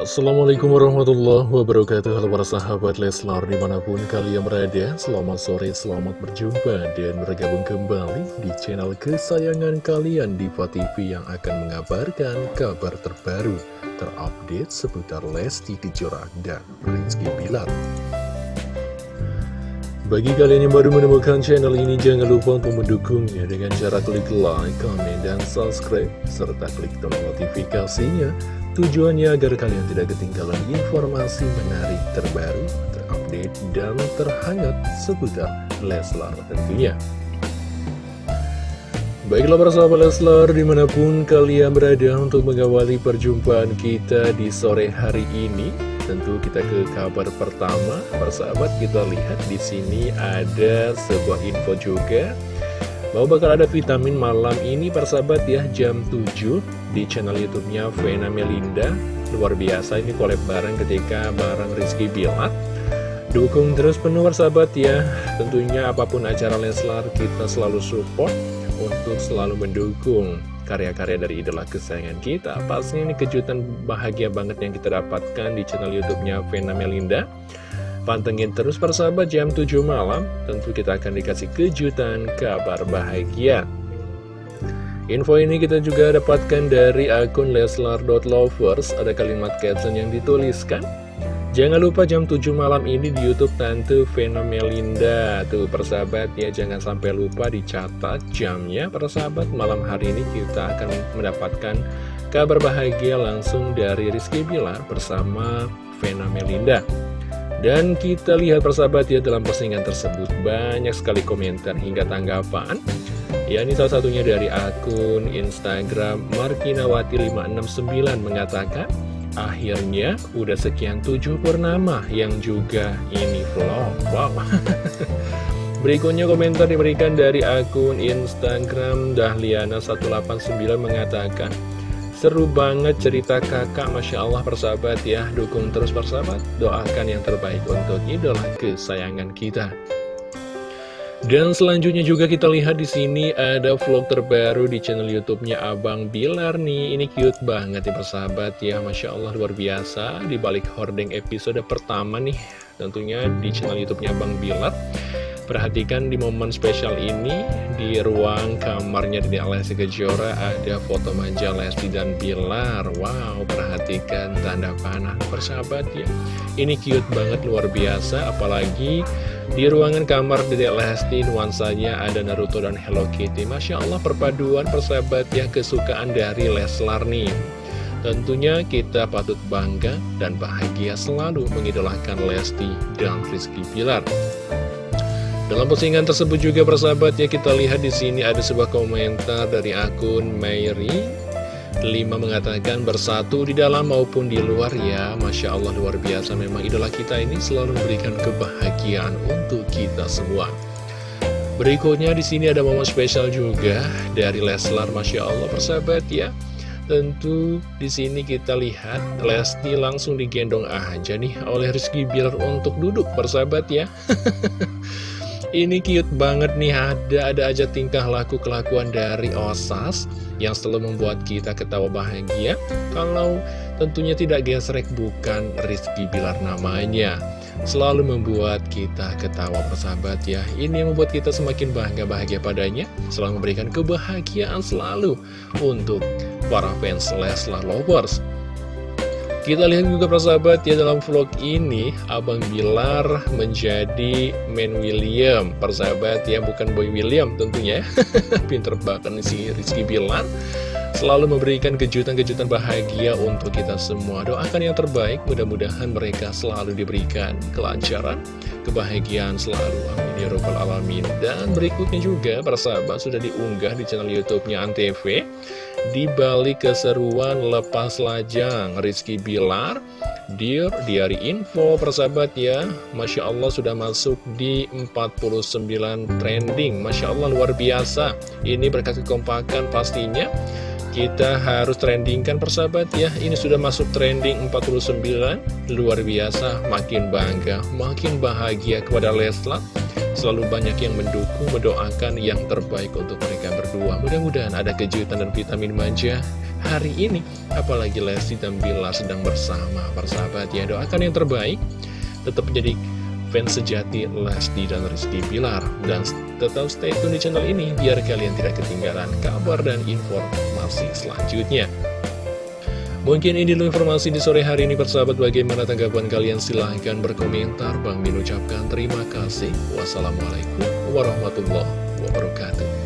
Assalamualaikum warahmatullahi wabarakatuh Halo para sahabat Leslar di mana pun kalian berada Selamat sore, selamat berjumpa dan bergabung kembali di channel kesayangan kalian Diva TV yang akan mengabarkan kabar terbaru Terupdate seputar Lesti Kejora dan Rizky Bilar bagi kalian yang baru menemukan channel ini, jangan lupa untuk mendukungnya dengan cara klik like, comment, dan subscribe, serta klik tombol notifikasinya. Tujuannya agar kalian tidak ketinggalan informasi menarik terbaru, terupdate, dan terhangat seputar Leslar tentunya. Baiklah para sahabat Leslar, di mana pun kalian berada untuk mengawali perjumpaan kita di sore hari ini, tentu kita ke kabar pertama, persahabat kita lihat di sini ada sebuah info juga bahwa bakal ada vitamin malam ini persahabat ya jam 7 di channel YouTube-nya Vena Melinda. Luar biasa ini collab bareng ketika bareng Rizky Bilar. Dukung terus penuh persahabat ya. Tentunya apa pun acara Leslar kita selalu support untuk selalu mendukung karya-karya dari idola kesayangan kita Pastinya ini kejutan bahagia banget yang kita dapatkan di channel youtube-nya Vena Melinda Pantengin terus persahabat jam 7 malam. Tentu kita akan dikasih kejutan kabar bahagia. Info ini kita juga dapatkan dari akun leslar.lovers Ada kalimat caption yang dituliskan. Jangan lupa jam 7 malam ini di Youtube Tante Vena Melinda Tuh persahabat ya jangan sampai lupa dicatat jamnya Persahabat malam hari ini kita akan mendapatkan kabar bahagia langsung dari Rizky Bilar bersama Vena Melinda Dan kita lihat persahabat ya dalam postingan tersebut banyak sekali komentar hingga tanggapan. Ya ini salah satunya dari akun Instagram Markinawati569 mengatakan Akhirnya udah sekian tujuh purnama yang juga ini vlog. Wow. Berikutnya komentar diberikan dari akun Instagram Dahliana189 mengatakan Seru banget cerita kakak Masya Allah persahabat ya Dukung terus persahabat Doakan yang terbaik untuk idola kesayangan kita dan selanjutnya juga kita lihat di sini ada vlog terbaru di channel YouTube-nya Abang Bilar nih. Ini cute banget ya persahabat ya, masya Allah luar biasa. Di balik hordeng episode pertama nih, tentunya di channel YouTube-nya Abang Bilar. Perhatikan di momen spesial ini, di ruang kamarnya di Lesti Kejora ada foto manja Lesti dan Bilar. Wow, perhatikan tanda panah persahabat ya. Ini cute banget, luar biasa, apalagi di ruangan kamar Dedek Lesti nuansanya ada Naruto dan Hello Kitty. Masya Allah perpaduan persahabat ya kesukaan dari Leslar nih. Tentunya kita patut bangga dan bahagia selalu mengidolakan Lesti dan Rizky Pilar. Dalam postingan tersebut juga persahabat ya kita lihat di sini ada sebuah komentar dari akun Mary. 5 mengatakan bersatu di dalam maupun di luar ya. Masya Allah luar biasa. Memang idola kita ini selalu memberikan kebahagiaan untuk kita semua. Berikutnya di sini ada momen spesial juga dari Leslar. Masya Allah persahabat ya. Tentu di sini kita lihat Lesti langsung digendong aja nih oleh Rizky Bilar untuk duduk persahabat ya Ini cute banget nih, ada-ada aja tingkah laku kelakuan dari Osas yang selalu membuat kita ketawa bahagia. Kalau tentunya tidak gesrek bukan Rizky Bilar namanya. Selalu membuat kita ketawa persahabat ya. Ini yang membuat kita semakin bangga bahagia padanya. Selalu memberikan kebahagiaan selalu untuk para fans Leslar Lovers. Kita lihat juga persahabat ya dalam vlog ini Abang Bilar menjadi Man William. Persahabat ya bukan Boy William tentunya Pinter banget si Rizky Bilar. Selalu memberikan kejutan-kejutan bahagia untuk kita semua. Doakan yang terbaik mudah-mudahan mereka selalu diberikan kelancaran Kebahagiaan selalu. Amin. Ya Rabbal Alamin. Dan berikutnya juga persahabat sudah diunggah di channel Youtubenya Antv. Di balik keseruan lepas lajang Rizky Bilar Dear Diary Info persahabat ya. Masya Allah sudah masuk di 49 trending. Masya Allah luar biasa. Ini berkat kekompakan pastinya. Kita harus trendingkan persahabat ya. Ini sudah masuk trending 49 Luar biasa Makin bangga Makin bahagia kepada Leslar. Selalu banyak yang mendukung, mendoakan yang terbaik untuk mereka berdua. Mudah-mudahan ada kejutan dan vitamin manja hari ini. Apalagi Lesti dan Bila sedang bersama. Persahabat ya, doakan yang terbaik. Tetap menjadi fans sejati Lesti dan Rizky Bilar. Dan tetap stay tune di channel ini Biar kalian tidak ketinggalan kabar dan informasi selanjutnya Mungkin ini dulu informasi di sore hari ini persahabat bagaimana tanggapan kalian silahkan berkomentar. Bang Min ucapkan terima kasih. Wassalamualaikum warahmatullahi wabarakatuh.